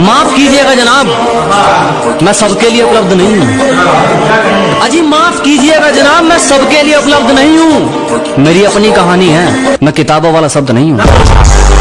माफ़ कीजिएगा जनाब। मैं सबके लिए उपलब्ध नहीं हूँ। अजी, माफ़ कीजिएगा जनाब, मैं सबके लिए उपलब्ध नहीं हूँ। मेरी अपनी कहानी है, मैं किताबों वाला शब्द नहीं हूँ।